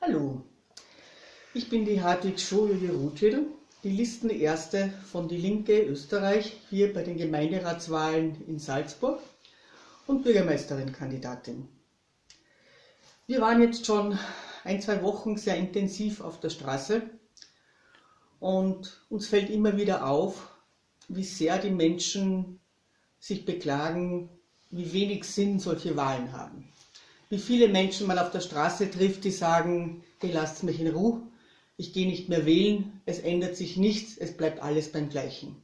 Hallo, ich bin die Hartwig Schojulie Rutschel, die Listenerste von Die Linke Österreich hier bei den Gemeinderatswahlen in Salzburg und Bürgermeisterin-Kandidatin. Wir waren jetzt schon ein, zwei Wochen sehr intensiv auf der Straße und uns fällt immer wieder auf, wie sehr die Menschen sich beklagen, wie wenig Sinn solche Wahlen haben. Wie viele Menschen man auf der Straße trifft, die sagen, hey, lasst mich in Ruhe, ich gehe nicht mehr wählen, es ändert sich nichts, es bleibt alles beim Gleichen.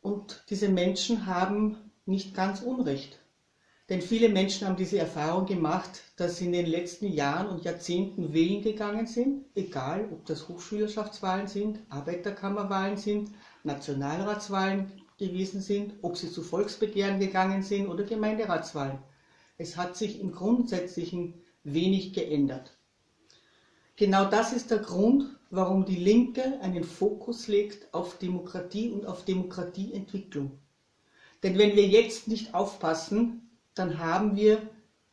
Und diese Menschen haben nicht ganz Unrecht. Denn viele Menschen haben diese Erfahrung gemacht, dass sie in den letzten Jahren und Jahrzehnten wählen gegangen sind, egal ob das Hochschülerschaftswahlen sind, Arbeiterkammerwahlen sind, Nationalratswahlen gewesen sind, ob sie zu Volksbegehren gegangen sind oder Gemeinderatswahlen. Es hat sich im Grundsätzlichen wenig geändert. Genau das ist der Grund, warum die Linke einen Fokus legt auf Demokratie und auf Demokratieentwicklung. Denn wenn wir jetzt nicht aufpassen, dann haben wir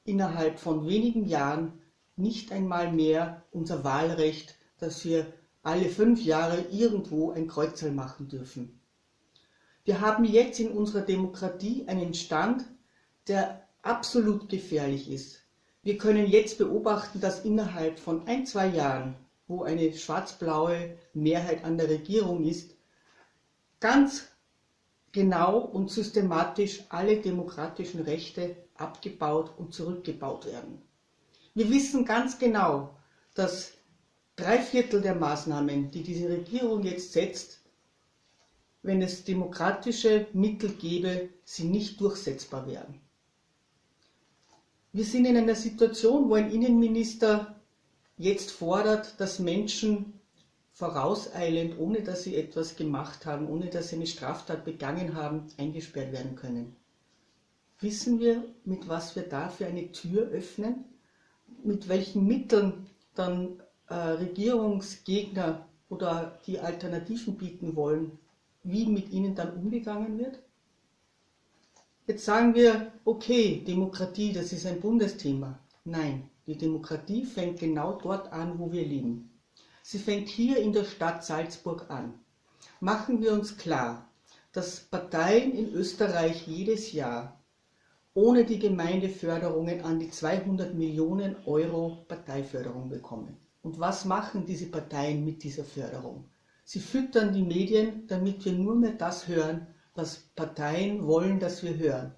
innerhalb von wenigen Jahren nicht einmal mehr unser Wahlrecht, dass wir alle fünf Jahre irgendwo ein Kreuzerl machen dürfen. Wir haben jetzt in unserer Demokratie einen Stand, der absolut gefährlich ist. Wir können jetzt beobachten, dass innerhalb von ein, zwei Jahren, wo eine schwarz-blaue Mehrheit an der Regierung ist, ganz genau und systematisch alle demokratischen Rechte abgebaut und zurückgebaut werden. Wir wissen ganz genau, dass drei Viertel der Maßnahmen, die diese Regierung jetzt setzt, wenn es demokratische Mittel gäbe, sie nicht durchsetzbar wären. Wir sind in einer Situation, wo ein Innenminister jetzt fordert, dass Menschen vorauseilend, ohne dass sie etwas gemacht haben, ohne dass sie eine Straftat begangen haben, eingesperrt werden können. Wissen wir, mit was wir da für eine Tür öffnen? Mit welchen Mitteln dann äh, Regierungsgegner oder die Alternativen bieten wollen, wie mit ihnen dann umgegangen wird? Jetzt sagen wir, okay, Demokratie, das ist ein Bundesthema. Nein, die Demokratie fängt genau dort an, wo wir leben. Sie fängt hier in der Stadt Salzburg an. Machen wir uns klar, dass Parteien in Österreich jedes Jahr ohne die Gemeindeförderungen an die 200 Millionen Euro Parteiförderung bekommen. Und was machen diese Parteien mit dieser Förderung? Sie füttern die Medien, damit wir nur mehr das hören, was Parteien wollen, dass wir hören.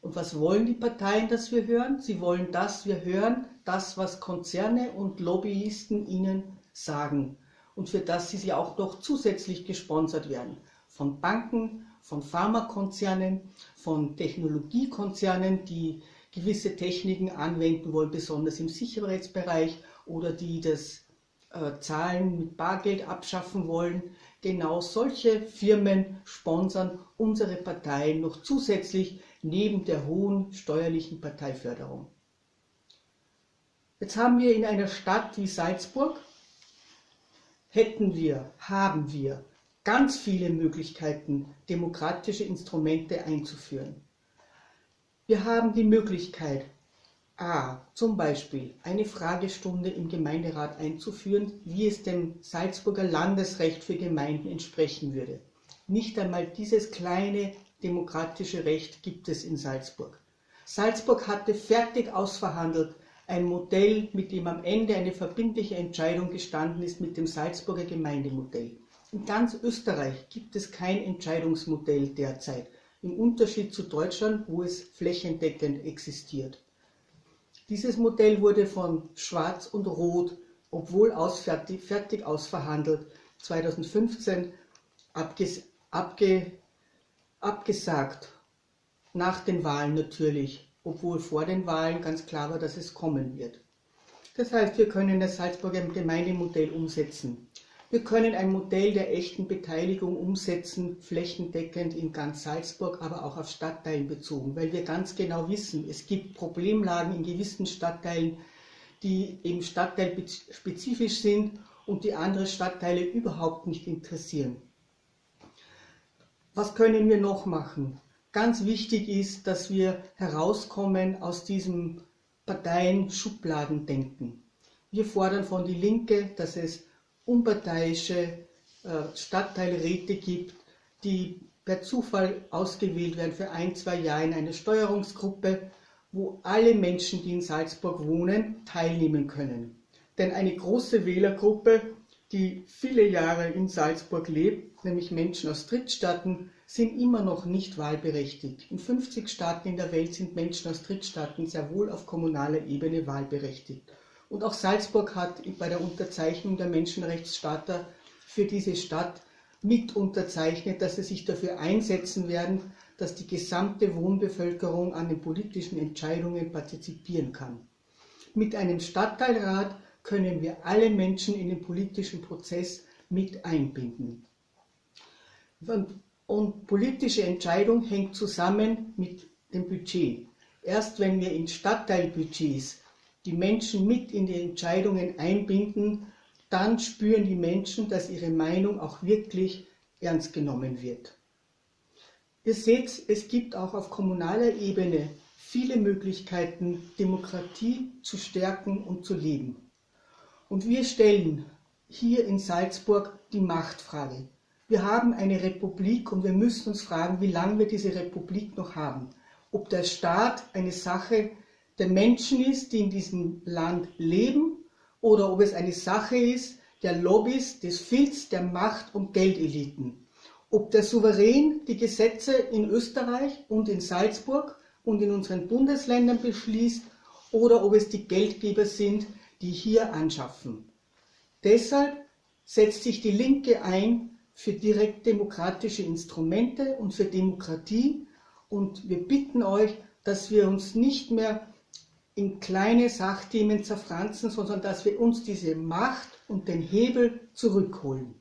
Und was wollen die Parteien, dass wir hören? Sie wollen, dass wir hören, das, was Konzerne und Lobbyisten ihnen sagen und für das sie auch noch zusätzlich gesponsert werden. Von Banken, von Pharmakonzernen, von Technologiekonzernen, die gewisse Techniken anwenden wollen, besonders im Sicherheitsbereich oder die das Zahlen mit Bargeld abschaffen wollen. Genau solche Firmen sponsern unsere Parteien noch zusätzlich neben der hohen steuerlichen Parteiförderung. Jetzt haben wir in einer Stadt wie Salzburg hätten wir, haben wir ganz viele Möglichkeiten, demokratische Instrumente einzuführen. Wir haben die Möglichkeit, a. zum Beispiel eine Fragestunde im Gemeinderat einzuführen, wie es dem Salzburger Landesrecht für Gemeinden entsprechen würde. Nicht einmal dieses kleine demokratische Recht gibt es in Salzburg. Salzburg hatte fertig ausverhandelt, ein Modell, mit dem am Ende eine verbindliche Entscheidung gestanden ist, mit dem Salzburger Gemeindemodell. In ganz Österreich gibt es kein Entscheidungsmodell derzeit, im Unterschied zu Deutschland, wo es flächendeckend existiert. Dieses Modell wurde von Schwarz und Rot, obwohl ausfertig, fertig ausverhandelt, 2015 abges, abge, abgesagt, nach den Wahlen natürlich obwohl vor den Wahlen ganz klar war, dass es kommen wird. Das heißt, wir können das Salzburger Gemeindemodell umsetzen. Wir können ein Modell der echten Beteiligung umsetzen, flächendeckend in ganz Salzburg, aber auch auf Stadtteilen bezogen, weil wir ganz genau wissen, es gibt Problemlagen in gewissen Stadtteilen, die eben stadtteilspezifisch sind und die andere Stadtteile überhaupt nicht interessieren. Was können wir noch machen? Ganz wichtig ist, dass wir herauskommen aus diesem Parteien Schubladen denken. Wir fordern von die Linke, dass es unparteiische äh, Stadtteilräte gibt, die per Zufall ausgewählt werden für ein, zwei Jahre in eine Steuerungsgruppe, wo alle Menschen, die in Salzburg wohnen, teilnehmen können. Denn eine große Wählergruppe, die viele Jahre in Salzburg lebt, nämlich Menschen aus Drittstaaten, sind immer noch nicht wahlberechtigt. In 50 Staaten in der Welt sind Menschen aus Drittstaaten sehr wohl auf kommunaler Ebene wahlberechtigt. Und auch Salzburg hat bei der Unterzeichnung der Menschenrechtscharta für diese Stadt mit unterzeichnet, dass sie sich dafür einsetzen werden, dass die gesamte Wohnbevölkerung an den politischen Entscheidungen partizipieren kann. Mit einem Stadtteilrat können wir alle Menschen in den politischen Prozess mit einbinden. Und, und politische Entscheidung hängt zusammen mit dem Budget. Erst wenn wir in Stadtteilbudgets die Menschen mit in die Entscheidungen einbinden, dann spüren die Menschen, dass ihre Meinung auch wirklich ernst genommen wird. Ihr seht, es gibt auch auf kommunaler Ebene viele Möglichkeiten, Demokratie zu stärken und zu leben. Und wir stellen hier in Salzburg die Machtfrage. Wir haben eine Republik und wir müssen uns fragen, wie lange wir diese Republik noch haben. Ob der Staat eine Sache der Menschen ist, die in diesem Land leben, oder ob es eine Sache ist der Lobbys, des Filz, der Macht- und Geldeliten. Ob der Souverän die Gesetze in Österreich und in Salzburg und in unseren Bundesländern beschließt oder ob es die Geldgeber sind, die hier anschaffen. Deshalb setzt sich die Linke ein für direkt demokratische Instrumente und für Demokratie und wir bitten euch, dass wir uns nicht mehr in kleine Sachthemen zerfranzen, sondern dass wir uns diese Macht und den Hebel zurückholen.